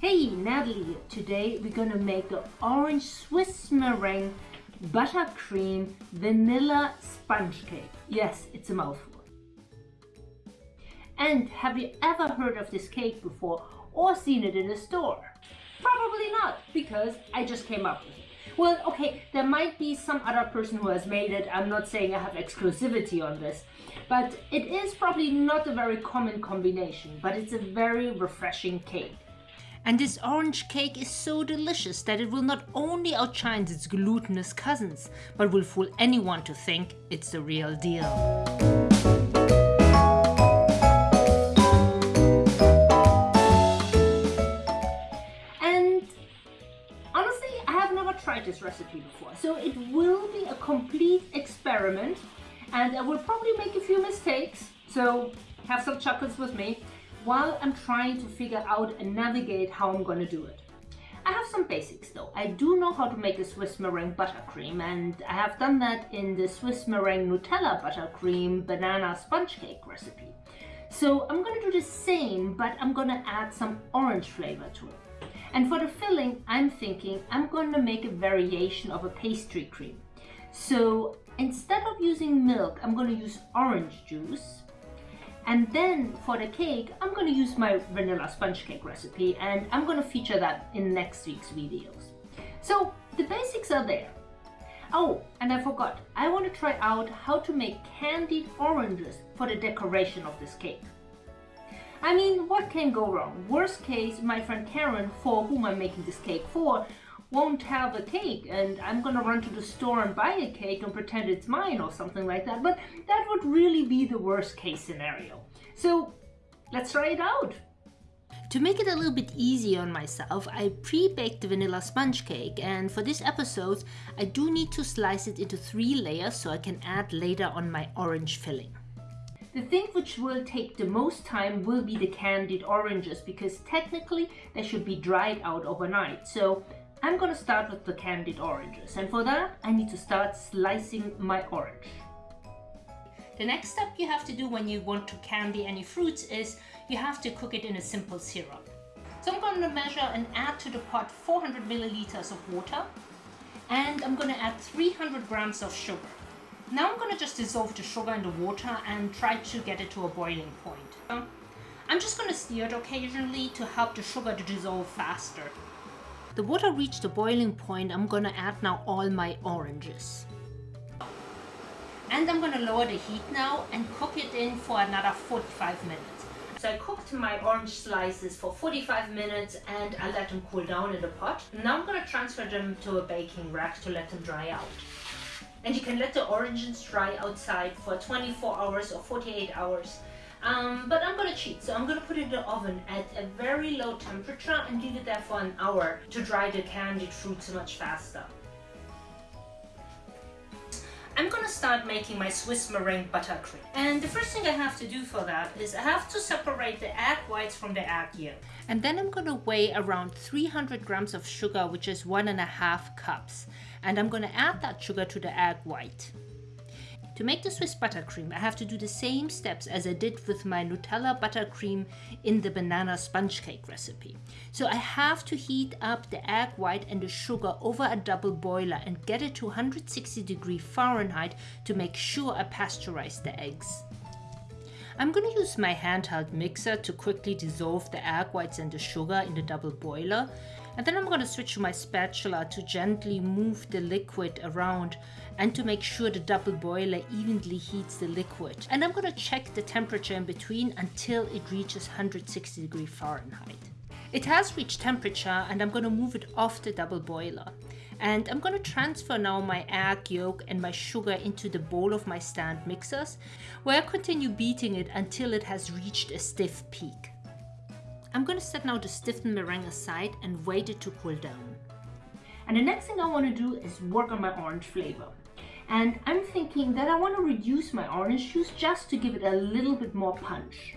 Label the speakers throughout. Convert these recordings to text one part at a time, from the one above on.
Speaker 1: Hey, Natalie. Today we're gonna make an orange Swiss meringue buttercream vanilla sponge cake. Yes, it's a mouthful. And have you ever heard of this cake before or seen it in a store? Probably not, because I just came up with it. Well, okay, there might be some other person who has made it. I'm not saying I have exclusivity on this, but it is probably not a very common combination, but it's a very refreshing cake. And this orange cake is so delicious that it will not only outshine its glutinous cousins, but will fool anyone to think it's the real deal. And honestly, I have never tried this recipe before. So it will be a complete experiment and I will probably make a few mistakes. So have some chocolates with me while I'm trying to figure out and navigate how I'm to do it. I have some basics though. I do know how to make a Swiss meringue buttercream and I have done that in the Swiss meringue Nutella buttercream banana sponge cake recipe. So I'm to do the same but I'm to add some orange flavor to it. And for the filling, I'm thinking I'm to make a variation of a pastry cream. So instead of using milk, I'm to use orange juice. And then for the cake, I'm going to use my vanilla sponge cake recipe and I'm going to feature that in next week's videos. So the basics are there. Oh, and I forgot, I want to try out how to make candied oranges for the decoration of this cake. I mean, what can go wrong? Worst case, my friend Karen, for whom I'm making this cake for, won't have a cake and I'm gonna run to the store and buy a cake and pretend it's mine or something like that. But that would really be the worst case scenario. So let's try it out. To make it a little bit easier on myself, I pre-baked the vanilla sponge cake and for this episode I do need to slice it into three layers so I can add later on my orange filling. The thing which will take the most time will be the candied oranges because technically they should be dried out overnight. So I'm gonna start with the candied oranges and for that I need to start slicing my orange. The next step you have to do when you want to candy any fruits is you have to cook it in a simple syrup. So I'm going to measure and add to the pot 400 milliliters of water and I'm going to add 300 grams of sugar. Now I'm going to just dissolve the sugar in the water and try to get it to a boiling point. I'm just going to stir it occasionally to help the sugar to dissolve faster. The water reached the boiling point, I'm to add now all my oranges. And I'm to lower the heat now and cook it in for another 45 minutes. So I cooked my orange slices for 45 minutes and I let them cool down in the pot. Now I'm to transfer them to a baking rack to let them dry out and you can let the oranges dry outside for 24 hours or 48 hours um, but I'm gonna cheat so I'm gonna put it in the oven at a very low temperature and leave it there for an hour to dry the candied fruits much faster I'm gonna start making my Swiss meringue buttercream. And the first thing I have to do for that is I have to separate the egg whites from the egg yolk. And then I'm gonna weigh around 300 grams of sugar, which is one and a half cups. And I'm gonna add that sugar to the egg white. To make the Swiss buttercream, I have to do the same steps as I did with my Nutella buttercream in the banana sponge cake recipe. So I have to heat up the egg white and the sugar over a double boiler and get it to 160 degree Fahrenheit to make sure I pasteurize the eggs. I'm going to use my handheld mixer to quickly dissolve the egg whites and the sugar in the double boiler and then I'm going to switch to my spatula to gently move the liquid around and to make sure the double boiler evenly heats the liquid. And I'm going to check the temperature in between until it reaches 160 degree Fahrenheit. It has reached temperature and I'm going to move it off the double boiler. And I'm to transfer now my egg yolk and my sugar into the bowl of my stand mixers where I continue beating it until it has reached a stiff peak. I'm to set now the stiffened meringue aside and wait it to cool down. And the next thing I want to do is work on my orange flavor. And I'm thinking that I want to reduce my orange juice just to give it a little bit more punch.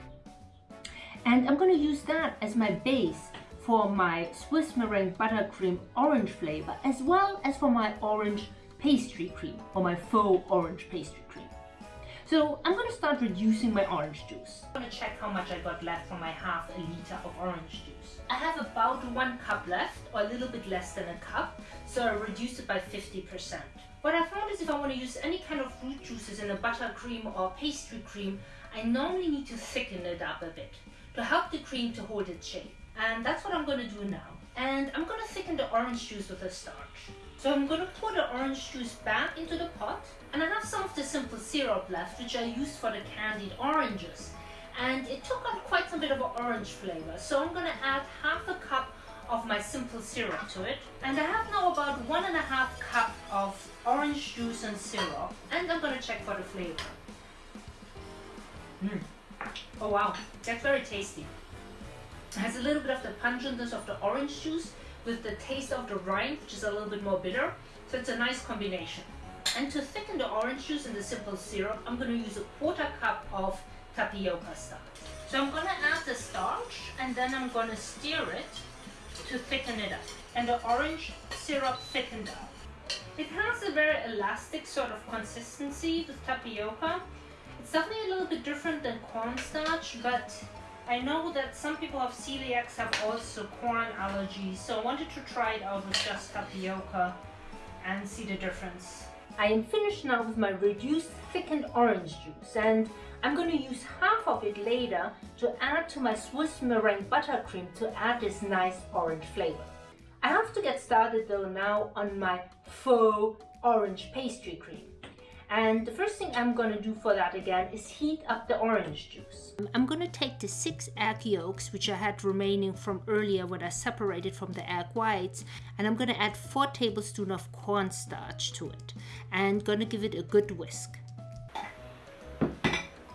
Speaker 1: And I'm to use that as my base for my Swiss meringue buttercream orange flavor as well as for my orange pastry cream or my faux orange pastry cream. So I'm going to start reducing my orange juice. I'm going to check how much I got left from my half a liter of orange juice. I have about one cup left, or a little bit less than a cup, so I reduced it by 50%. What I found is if I want to use any kind of fruit juices in a buttercream or pastry cream, I normally need to thicken it up a bit to help the cream to hold its shape. And that's what I'm going to do now. And I'm going to thicken the orange juice with a starch. So I'm going to pour the orange juice back into the pot and I have some of the simple syrup left which I used for the candied oranges and it took on quite some bit of an orange flavor so I'm going to add half a cup of my simple syrup to it and I have now about one and a half cup of orange juice and syrup and I'm going to check for the flavor. Mm. Oh wow, that's very tasty. It has a little bit of the pungentness of the orange juice with the taste of the rind, which is a little bit more bitter. So it's a nice combination. And to thicken the orange juice in the simple syrup, I'm going to use a quarter cup of tapioca starch. So I'm going to add the starch and then I'm going to stir it to thicken it up. And the orange syrup thickened up. It has a very elastic sort of consistency with tapioca. It's definitely a little bit different than cornstarch, but I know that some people have celiacs have also corn allergies, so I wanted to try it out with just tapioca and see the difference. I am finished now with my reduced thickened orange juice and I'm going to use half of it later to add to my Swiss meringue buttercream to add this nice orange flavor. I have to get started though now on my faux orange pastry cream. And the first thing I'm to do for that again is heat up the orange juice. I'm to take the six egg yolks, which I had remaining from earlier when I separated from the egg whites, and I'm to add four tablespoons of cornstarch to it and to give it a good whisk.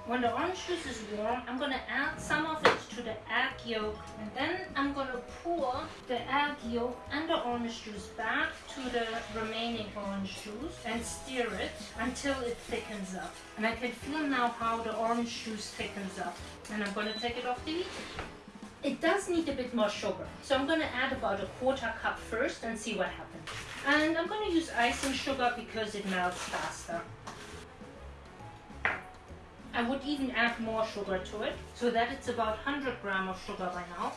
Speaker 1: When the orange juice is warm, I'm going to add some of it to the egg yolk and then I'm going to pour the egg yolk and the orange juice back to the remaining orange juice and stir it until it thickens up. And I can feel now how the orange juice thickens up. And I'm going to take it off the heat. It does need a bit more sugar. So I'm going to add about a quarter cup first and see what happens. And I'm going to use icing sugar because it melts faster. I would even add more sugar to it, so that it's about 100 gram of sugar by now.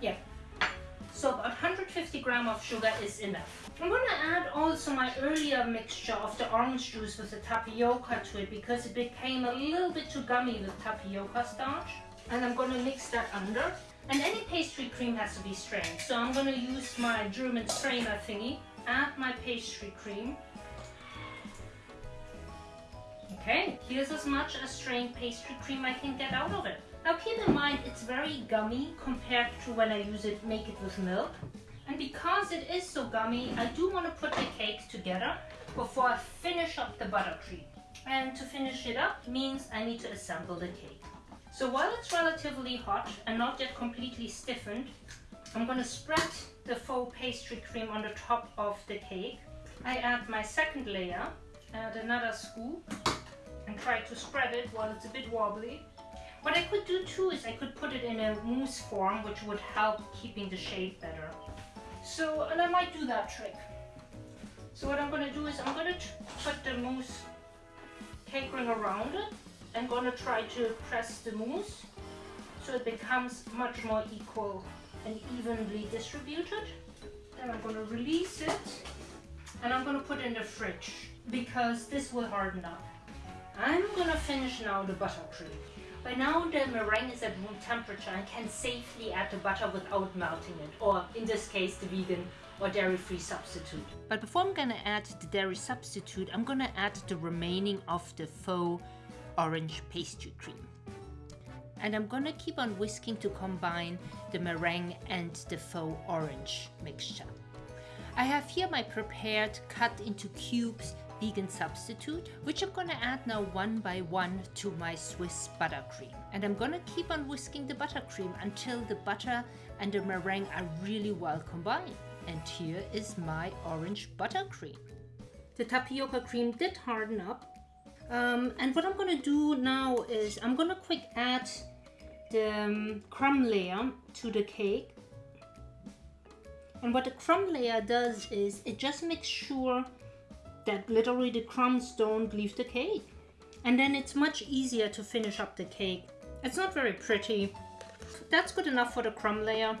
Speaker 1: Yeah, so about 150 gram of sugar is enough. I'm going to add also my earlier mixture of the orange juice with the tapioca to it because it became a little bit too gummy with tapioca starch. And I'm going to mix that under. And any pastry cream has to be strained. So I'm going to use my German strainer thingy, add my pastry cream, Okay, here's as much as strained pastry cream I can get out of it. Now keep in mind it's very gummy compared to when I use it, make it with milk. And because it is so gummy, I do want to put the cake together before I finish up the buttercream. And to finish it up means I need to assemble the cake. So while it's relatively hot and not yet completely stiffened, I'm going to spread the faux pastry cream on the top of the cake. I add my second layer, add another scoop, and try to spread it while it's a bit wobbly. What I could do too is I could put it in a mousse form which would help keeping the shape better. So, and I might do that trick. So what I'm going to do is I'm going to put the mousse cake ring around it. I'm going to try to press the mousse so it becomes much more equal and evenly distributed. Then I'm going to release it and I'm going to put it in the fridge because this will harden up. I'm gonna finish now the buttercream. By now the meringue is at room temperature and can safely add the butter without melting it, or in this case the vegan or dairy-free substitute. But before I'm gonna add the dairy substitute, I'm gonna add the remaining of the faux orange pastry cream. And I'm gonna keep on whisking to combine the meringue and the faux orange mixture. I have here my prepared cut into cubes vegan substitute, which I'm gonna add now one by one to my Swiss buttercream. And I'm gonna keep on whisking the buttercream until the butter and the meringue are really well combined. And here is my orange buttercream. The tapioca cream did harden up. Um, and what I'm gonna do now is I'm gonna quick add the um, crumb layer to the cake. And what the crumb layer does is it just makes sure that literally the crumbs don't leave the cake. And then it's much easier to finish up the cake. It's not very pretty. That's good enough for the crumb layer.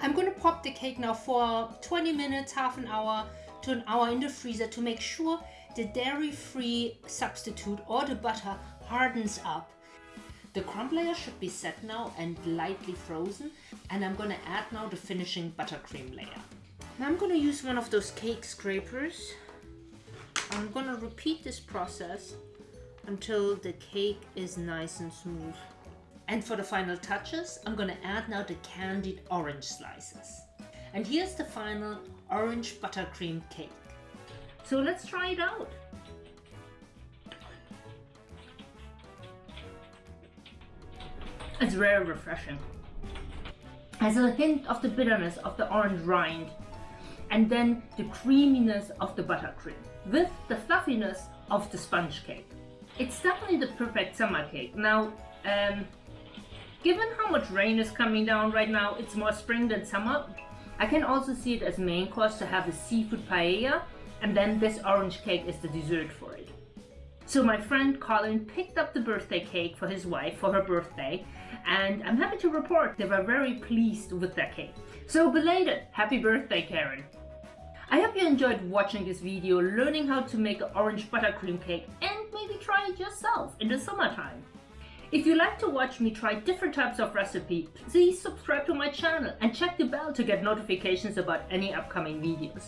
Speaker 1: I'm gonna pop the cake now for 20 minutes, half an hour to an hour in the freezer to make sure the dairy-free substitute or the butter hardens up. The crumb layer should be set now and lightly frozen and I'm gonna add now the finishing buttercream layer. Now I'm gonna use one of those cake scrapers. I'm gonna repeat this process until the cake is nice and smooth. And for the final touches, I'm gonna add now the candied orange slices. And here's the final orange buttercream cake. So let's try it out. It's very refreshing. Has a hint of the bitterness of the orange rind and then the creaminess of the buttercream with the fluffiness of the sponge cake. It's definitely the perfect summer cake. Now, um, given how much rain is coming down right now, it's more spring than summer. I can also see it as main course to have a seafood paella and then this orange cake is the dessert for it. So my friend Colin picked up the birthday cake for his wife for her birthday and I'm happy to report they were very pleased with their cake. So belated, happy birthday Karen! I hope you enjoyed watching this video, learning how to make an orange buttercream cake and maybe try it yourself in the summertime. If you like to watch me try different types of recipe, please subscribe to my channel and check the bell to get notifications about any upcoming videos.